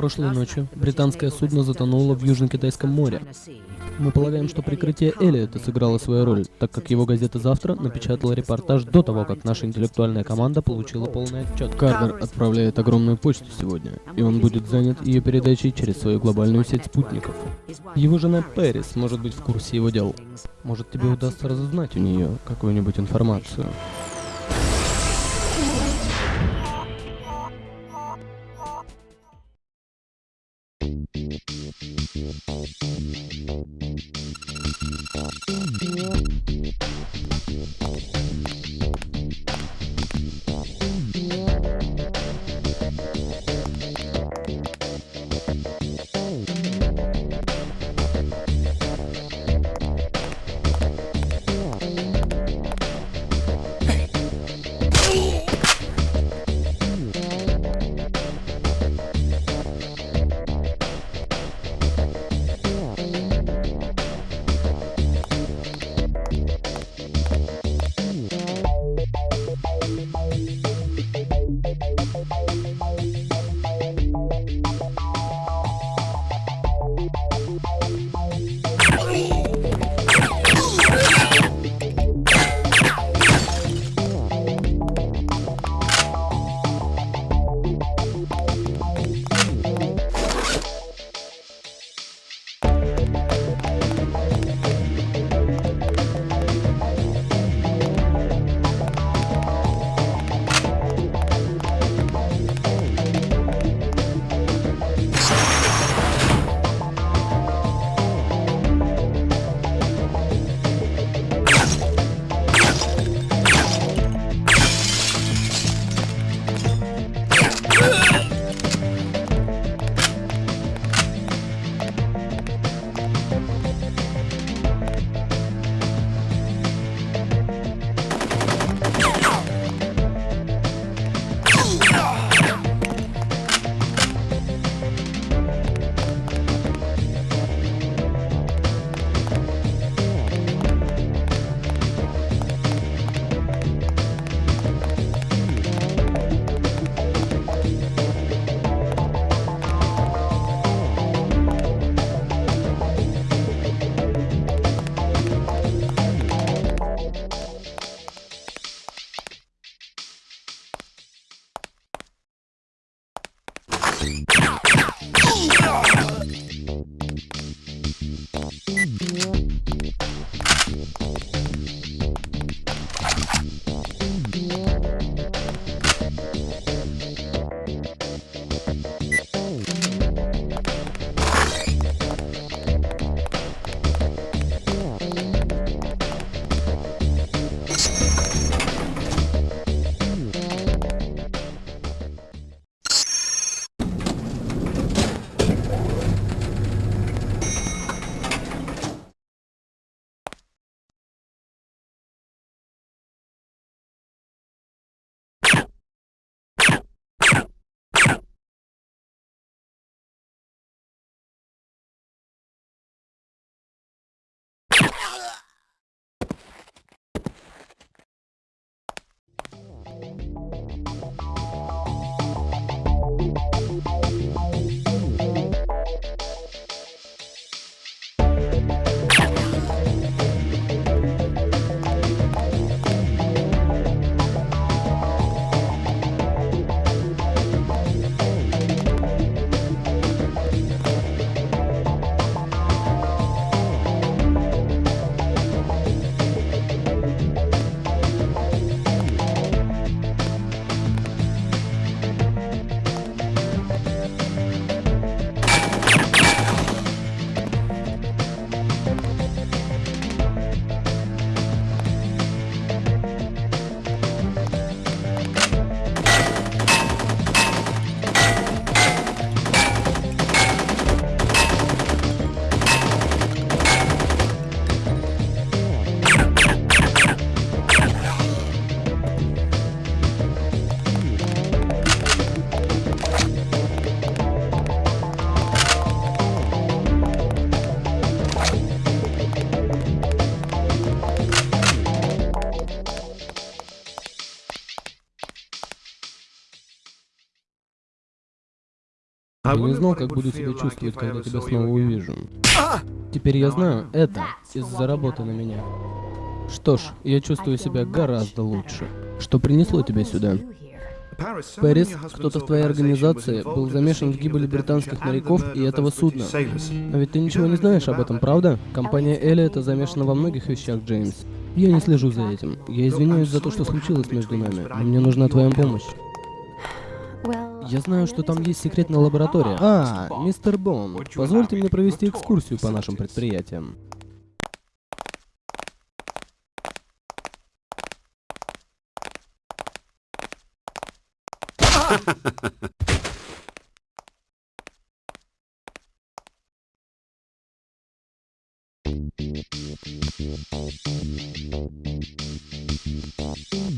Прошлой ночью британское судно затонуло в Южно-Китайском море. Мы полагаем, что прикрытие Эллиота сыграло свою роль, так как его газета «Завтра» напечатала репортаж до того, как наша интеллектуальная команда получила полный отчет. Карвер отправляет огромную почту сегодня, и он будет занят ее передачей через свою глобальную сеть спутников. Его жена Пэрис может быть в курсе его дел. Может, тебе удастся разузнать у нее какую-нибудь информацию. Yeah. Я не знал, как буду себя чувствовать, когда тебя снова увижу. Теперь я знаю, это из-за работы на меня. Что ж, я чувствую себя гораздо лучше. Что принесло тебя сюда? Пэрис, кто-то в твоей организации был замешан в гибели британских моряков и этого судна. А ведь ты ничего не знаешь об этом, правда? Компания Эллиота замешана во многих вещах, Джеймс. Я не слежу за этим. Я извиняюсь за то, что случилось между нами, но мне нужна твоя помощь. Я знаю, что там есть секретная лаборатория. А, мистер Бон, позвольте мне провести экскурсию по нашим предприятиям. Thank you.